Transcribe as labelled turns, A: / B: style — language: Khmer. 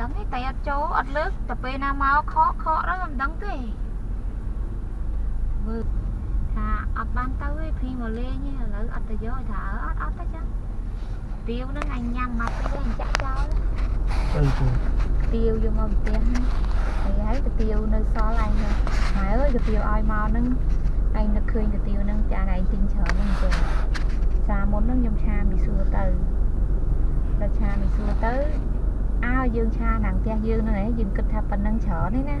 A: ដឹងទេតែអត់ចូលអត់លើកតែពេលណាមកខកខកដល់មិនដឹងទេមើលថាអត់បានទៅទេភីមកលេងទេឥឡូវអត់ទៅយកថាអើអត់អត់ទៅចឹងទាវហ្នឹងអញញ៉ាំមកទៅអញចាក់ចោល
B: អីទៅ
A: ទាវយកមកផ្ទះហ្នឹងហើយហើយកាទៀវនៅសល់អញហ្នឹងម៉ែអើយកាទៀវឲ្យមកហ្នឹងអញនឹកឃើញកាទៀវហ្នឹងចាឯងទិញច្រើនហ្នឹងចឹងសាមុនហ្នឹងខ្ញុំឆាមីសួរទៅដល់ឆាមីសួរទៅអើ យើងឆាខាងផ្ទះយើងហ្នឹងឯងយើងគិតថាប៉ុណ្ណឹងច្រើនទេណា